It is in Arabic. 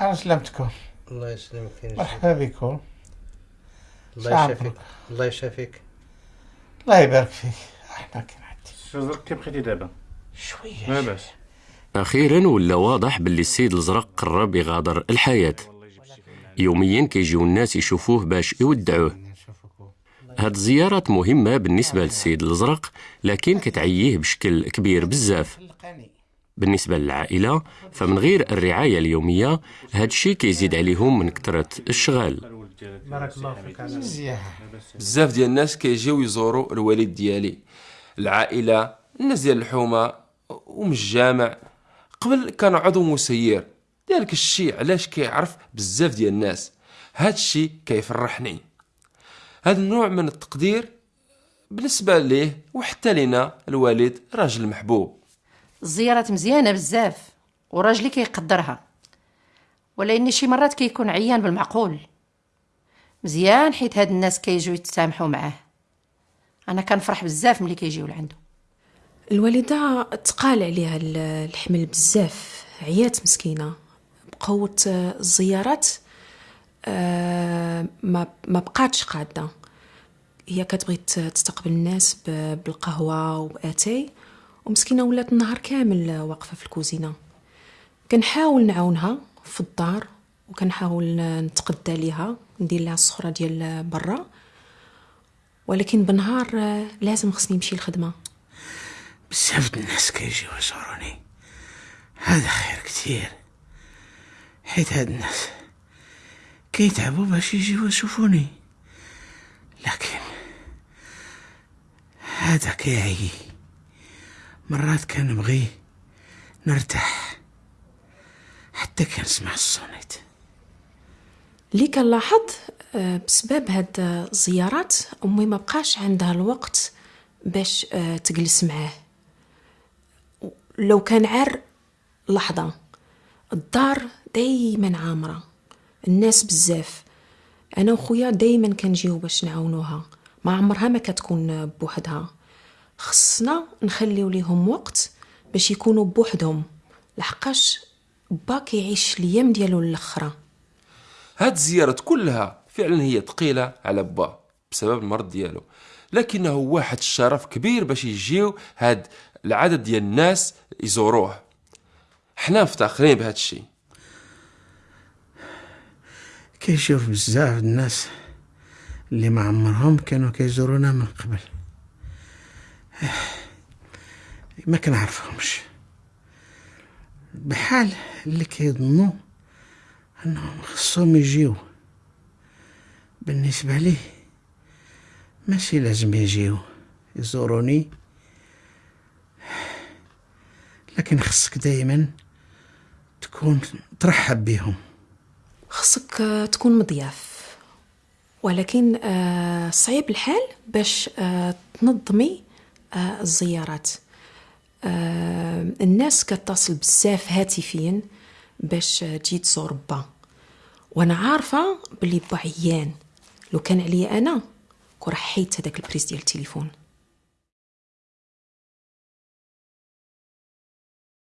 أنا سلمتكم. الله يسلمك. مرحبا بكم. الله. يشافيك. الله يشافيك. الله يبارك فيك. أحنا كي نعدي شو كيف بقيتي دابا؟ شوية. لاباس أخيرا ولا واضح باللي السيد الزرق قرب يغادر الحياة. يوميا كيجيو الناس يشوفوه باش يودعوه. هاد الزيارات مهمة بالنسبة للسيد الأزرق لكن كتعييه بشكل كبير بزاف. بالنسبة للعائلة فمن غير الرعاية اليومية هاد الشي كيزيد عليهم من كثرة الشغال. بارك الله فيك على مزيان. بزاف ديال الناس كيجيو يزوروا الوالد ديالي العائلة الناس ديال الحومة ومن الجامع. قبل كان عضو مسير. ذلك الشيء علاش كيعرف بزاف ديال الناس. هاد الشيء كيفرحني. هذا النوع من التقدير بالنسبة ليه وحتى لنا الوالد راجل محبوب. الزيارات مزيانة بزاف وراجلي كيقدرها. ولكن شي مرات كيكون عيان بالمعقول. مزيان حيت هاد الناس كيجيو يتسامحوا معاه. أنا كنفرح بزاف ملي كيجيو لعندو. الوالدة تقال عليها ال- الحمل بزاف عيات مسكينة بقوة آه، الزيارات آه، ما ما بقاتش قادة. هي كتبغي تستقبل الناس ب- بالقهوة ومسكينة ولات النهار كامل واقفة في الكوزينة. كنحاول نعاونها في الدار وكنحاول نتقدى ليها ندير لها الصخرة ديال برا. ولكن بالنهار آه، لازم خصني نمشي الخدمه بزاف الناس كيجيو يزوروني هذا خير كتير. حيت هاد الناس كيتعبوا باش يجيو يشوفوني. لكن هذا كيعي مرات كنبغي نرتاح حتى كنسمع الصوت. اللي كنلاحظ آه، بسبب هاد الزيارات أمي ما بقاش عندها الوقت باش آه، تجلس معاه. لو كان عار لحظة الدار دايما عامرة الناس بزاف. أنا وخويا دايما كنجيو باش نعاونوها. ما عمرها ما كتكون بوحدها. خصنا نخليو ليهم وقت باش يكونوا بوحدهم لحقاش با كيعيش الأيام ديالو الاخرى هاد الزيارات كلها فعلا هي ثقيلة على با بسبب المرض ديالو. لكنه واحد الشرف كبير باش يجيو هاد العدد ديال الناس يزوروه. حنا مفتخرين بهاد الشيء. كيشوف بزاف الناس اللي ما عمرهم كانوا كيزورونا من قبل. ما كنعرفهمش بحال اللي كيظنوا أنهم خصهم يجيو. بالنسبة لي ماشي لازم يجيو يزوروني. لكن خصك دايما تكون ترحب بهم خصك آه، تكون مضياف. ولكن آه، صعيب الحال باش آه، تنظمي الزيارات. آه، الناس كتصل بزاف هاتفيا باش تجي تزور با وأنا عارفة بلي با عيان لو كان عليا أنا كون راه حيدت هذاك ال prise ديال التليفون.